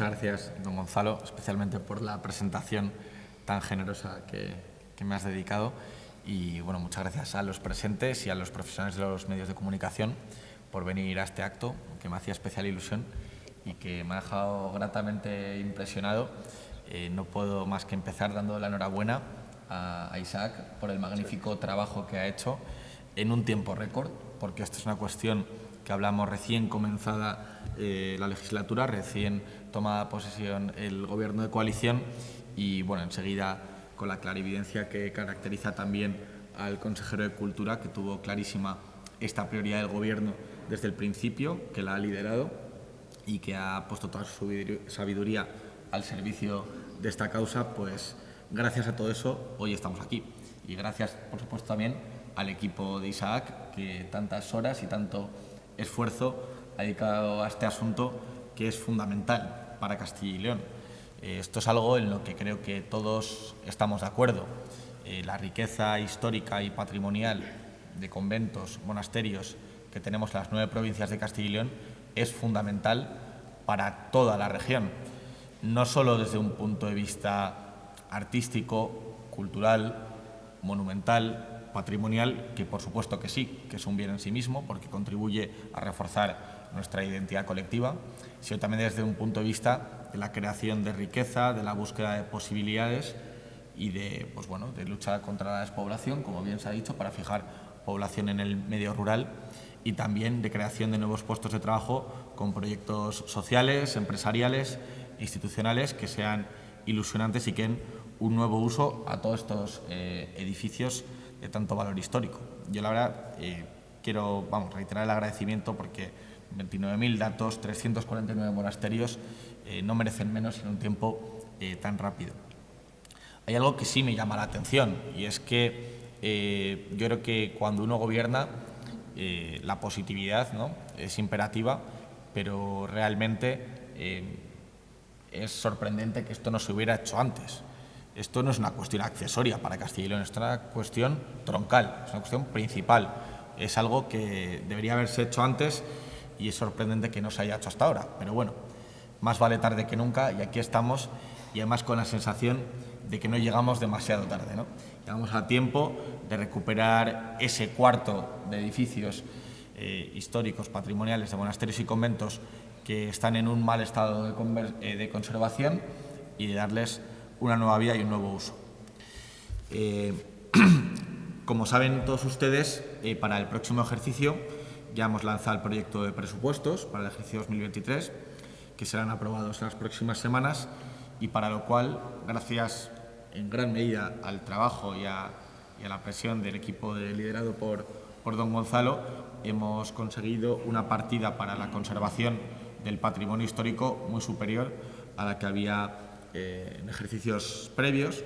muchas gracias, don Gonzalo, especialmente por la presentación tan generosa que, que me has dedicado. Y bueno, muchas gracias a los presentes y a los profesionales de los medios de comunicación por venir a este acto, que me hacía especial ilusión y que me ha dejado gratamente impresionado. Eh, no puedo más que empezar dando la enhorabuena a, Isaac por el magnífico trabajo que ha hecho en un tiempo récord, porque esta es una cuestión que hablamos recién comenzada eh, la legislatura, recién tomada posesión el gobierno de coalición y bueno, enseguida con la clarividencia que caracteriza también al consejero de Cultura, que tuvo clarísima esta prioridad del gobierno desde el principio, que la ha liderado y que ha puesto toda su sabiduría al servicio de esta causa, pues gracias a todo eso hoy estamos aquí. Y gracias, por supuesto, también al equipo de Isaac, que tantas horas y tanto esfuerzo ha dedicado a este asunto que es fundamental para Castilla y León. Eh, esto es algo en lo que creo que todos estamos de acuerdo. Eh, la riqueza histórica y patrimonial de conventos, monasterios que tenemos en las nueve provincias de Castilla y León es fundamental para toda la región, no solo desde un punto de vista artístico, cultural, monumental, patrimonial, que por supuesto que sí, que es un bien en sí mismo, porque contribuye a reforzar nuestra identidad colectiva, sino también desde un punto de vista de la creación de riqueza, de la búsqueda de posibilidades y de, pues bueno, de lucha contra la despoblación, como bien se ha dicho, para fijar población en el medio rural y también de creación de nuevos puestos de trabajo con proyectos sociales, empresariales, institucionales que sean ilusionantes y que den un nuevo uso a todos estos eh, edificios de tanto valor histórico. Yo la verdad eh, quiero vamos, reiterar el agradecimiento porque 29.000 datos, 349 monasterios eh, no merecen menos en un tiempo tan rápido. Hay algo que sí me llama la atención y es que yo creo que cuando uno gobierna eh, la positividad ¿no? es imperativa, pero realmente eh, es sorprendente que esto no se hubiera hecho antes. Esto no es una cuestión accesoria para Castilla y León, es una cuestión troncal, es una cuestión principal. Es algo que debería haberse hecho antes y es sorprendente que no se haya hecho hasta ahora. Pero bueno, más vale tarde que nunca y aquí estamos y además con la sensación de que no llegamos demasiado tarde. ¿no? Llegamos a tiempo de recuperar ese cuarto de edificios eh, históricos, patrimoniales, de monasterios y conventos que están en un mal estado de, eh, conservación y de darles una nueva vida y un nuevo uso. Eh, como saben todos ustedes, para el próximo ejercicio ya hemos lanzado el proyecto de presupuestos para el ejercicio 2023, que serán aprobados en las próximas semanas y para lo cual, gracias en gran medida al trabajo y a la presión del equipo liderado por, por don Gonzalo, hemos conseguido una partida para la conservación del patrimonio histórico muy superior a la que había eh, en ejercicios previos.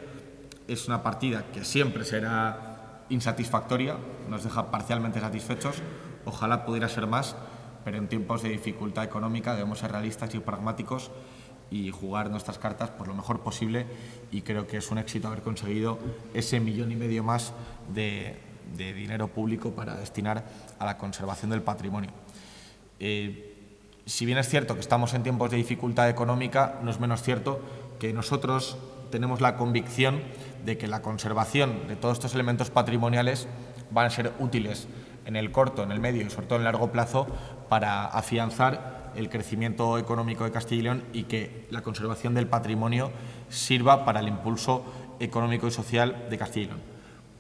Es una partida que siempre será insatisfactoria, nos deja parcialmente satisfechos, ojalá pudiera ser más, pero en tiempos de dificultad económica debemos ser realistas y pragmáticos y jugar nuestras cartas por lo mejor posible y creo que es un éxito haber conseguido ese millón y medio más de, dinero público para destinar a la conservación del patrimonio. Eh, si bien es cierto que estamos en tiempos de dificultad económica, no es menos cierto que nosotros tenemos la convicción de que la conservación de todos estos elementos patrimoniales van a ser útiles en el corto, en el medio y sobre todo en el largo plazo para afianzar el crecimiento económico de Castilla y León y que la conservación del patrimonio sirva para el impulso económico y social de Castilla y León.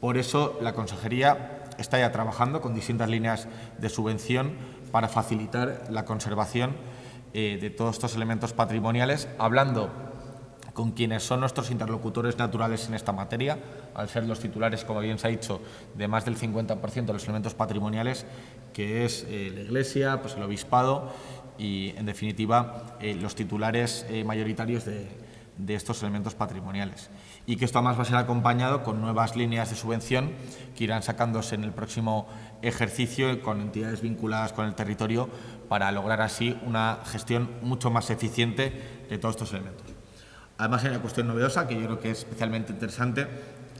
Por eso la Consejería está ya trabajando con distintas líneas de subvención para facilitar la conservación eh, de todos estos elementos patrimoniales, hablando con quienes son nuestros interlocutores naturales en esta materia, al ser los titulares, como bien se ha dicho, de más del 50% de los elementos patrimoniales, que es eh, la Iglesia, pues el Obispado y, en definitiva, eh, los titulares eh, mayoritarios de, estos elementos patrimoniales. Y que esto además va a ser acompañado con nuevas líneas de subvención que irán sacándose en el próximo ejercicio con entidades vinculadas con el territorio para lograr así una gestión mucho más eficiente de todos estos elementos. Además hay una cuestión novedosa que yo creo que es especialmente interesante,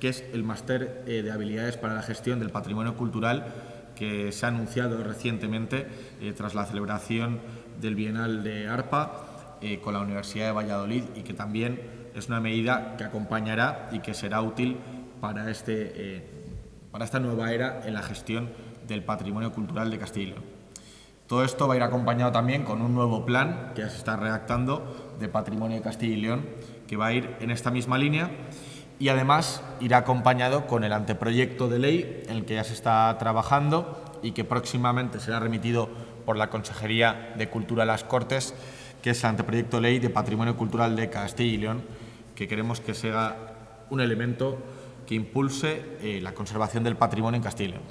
que es el máster eh, de habilidades para la gestión del patrimonio cultural que se ha anunciado recientemente tras la celebración del Bienal de ARPA eh, con la Universidad de Valladolid y que también es una medida que acompañará y que será útil para, este, eh, para esta nueva era en la gestión del patrimonio cultural de Castilla. Todo esto va a ir acompañado también con un nuevo plan que ya se está redactando de patrimonio de Castilla y León, que va a ir en esta misma línea y además irá acompañado con el anteproyecto de ley en el que ya se está trabajando y que próximamente será remitido por la Consejería de Cultura a las Cortes, que es el anteproyecto de ley de Patrimonio Cultural de Castilla y León, que queremos que sea un elemento que impulse eh, la conservación del patrimonio en Castilla y León.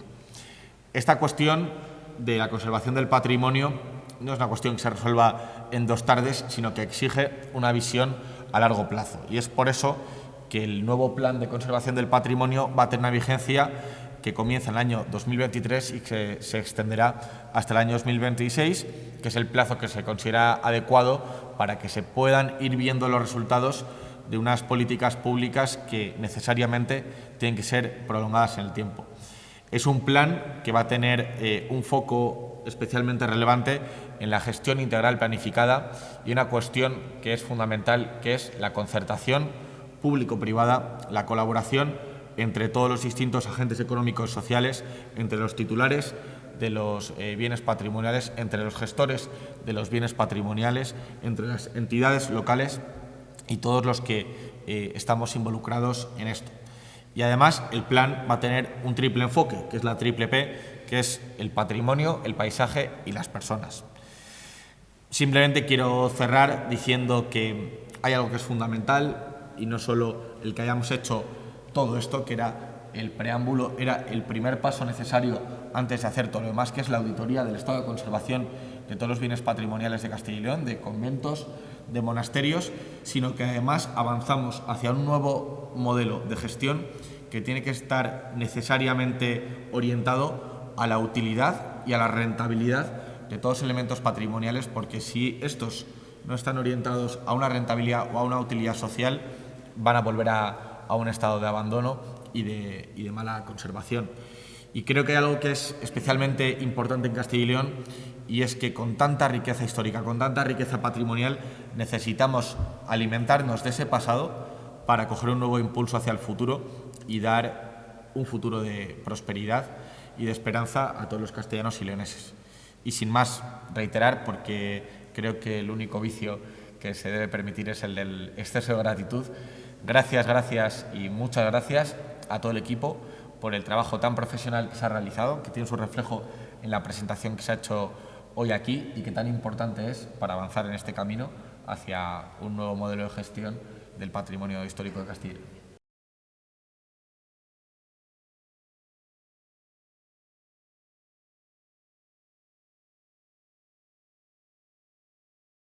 Esta cuestión de la conservación del patrimonio no es una cuestión que se resuelva en dos tardes, sino que exige una visión a largo plazo. Y es por eso que el nuevo plan de conservación del patrimonio va a tener una vigencia que comienza en el año 2023 y que se extenderá hasta el año 2026, que es el plazo que se considera adecuado para que se puedan ir viendo los resultados de unas políticas públicas que necesariamente tienen que ser prolongadas en el tiempo. Es un plan que va a tener eh, un foco especialmente relevante en la gestión integral planificada y una cuestión que es fundamental, que es la concertación público-privada, la colaboración entre todos los distintos agentes económicos y sociales, entre los titulares de los eh, bienes patrimoniales, entre los gestores de los bienes patrimoniales, entre las entidades locales y todos los que eh, estamos involucrados en esto. Y además el plan va a tener un triple enfoque, que es la triple P, que es el patrimonio, el paisaje y las personas. Simplemente quiero cerrar diciendo que hay algo que es fundamental y no solo el que hayamos hecho todo esto, que era el preámbulo, era el primer paso necesario antes de hacer todo lo demás, que es la auditoría del estado de conservación de todos los bienes patrimoniales de Castilla y León, de conventos, de monasterios, sino que además avanzamos hacia un nuevo modelo de gestión que tiene que estar necesariamente orientado a la utilidad y a la rentabilidad de todos los elementos patrimoniales, porque si estos no están orientados a una rentabilidad o a una utilidad social, van a volver a, un estado de abandono y de, mala conservación. Y creo que hay algo que es especialmente importante en Castilla y León y es que con tanta riqueza histórica, con tanta riqueza patrimonial, necesitamos alimentarnos de ese pasado para coger un nuevo impulso hacia el futuro y dar un futuro de prosperidad y de esperanza a todos los castellanos y leoneses. Y sin más, reiterar, porque creo que el único vicio que se debe permitir es el del exceso de gratitud, Gracias, gracias y muchas gracias a todo el equipo por el trabajo tan profesional que se ha realizado, que tiene su reflejo en la presentación que se ha hecho hoy aquí y que tan importante es para avanzar en este camino hacia un nuevo modelo de gestión del patrimonio histórico de Castilla.